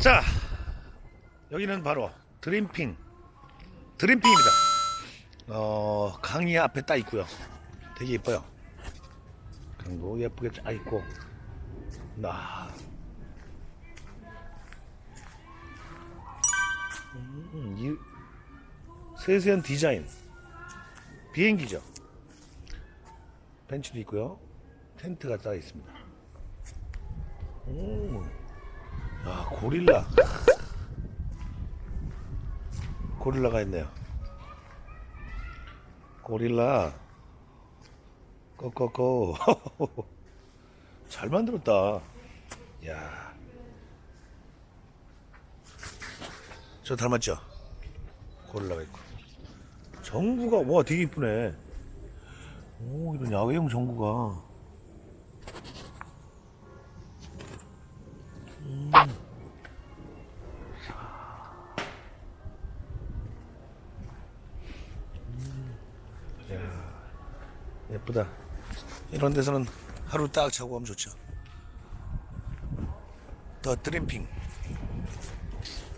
자 여기는 바로 드림핑 드림핑입니다. 어 강이 앞에 딱 있고요. 되게 예뻐요. 강도 예쁘게 딱 있고. 나. 음, 이 세세한 디자인. 비행기죠. 벤치도 있고요. 텐트가 딱 있습니다. 오. 야, 고릴라. 고릴라가 있네요. 고릴라. 꺼꺼꺼. 잘 만들었다. 야. 저 닮았죠? 고릴라가 있고. 정구가, 와, 되게 이쁘네. 오, 이런 야외용 정구가. 예쁘다. 이런 데서는 하루 딱 자고 가면 좋죠. 더 드림핑.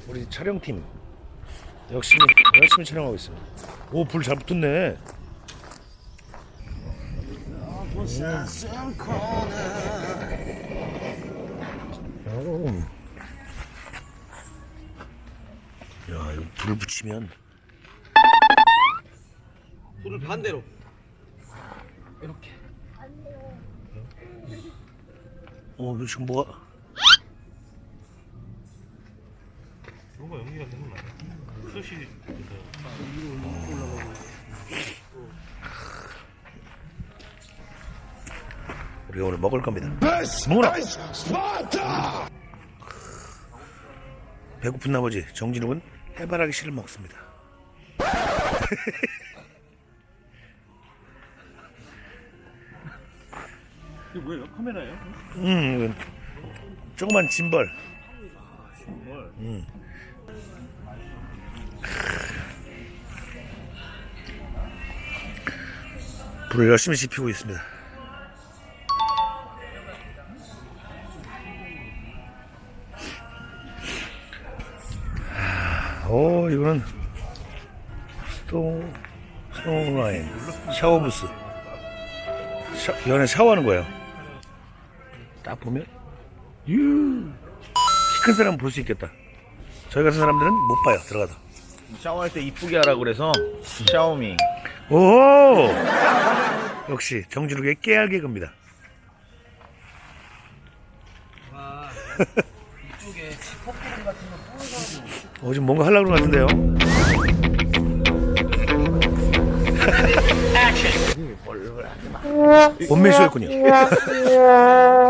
우리 촬영팀 열심히 열심히 촬영하고 있습니다. 오 불 잘 붙었네. 오. 야 이거 불을 붙이면 불을 반대로 이렇게 어 지금 뭐가 뭔가 연기가 되는 거 아니야? 수시 우리가 오늘 먹을 겁니다. 먹어라. 배고픈 나머지 정진욱은 해바라기 씨를 먹습니다. 이게 뭐예요? 카메라예요? 음, 이건 조그만 짐벌. 뭘? 음. 불을 열심히 지피고 있습니다. 아, 오, 이거는 스토, 스노라인 샤워 부스. 샤, 이 안에 샤워하는 거예요. 딱 보면, 유, 키큰 사람은 볼수 있겠다. 저희 같은 사람들은 못 봐요, 들어가서. 샤워할 때 이쁘게 하라 그래서 샤오미 오! 역시 정진욱의 깨알 개그입니다. 이쪽에 퍼프림 같은 거 뿌려서 어, 지금 뭔가 하려고 그러는 것 같은데요? 원맨쇼였군요.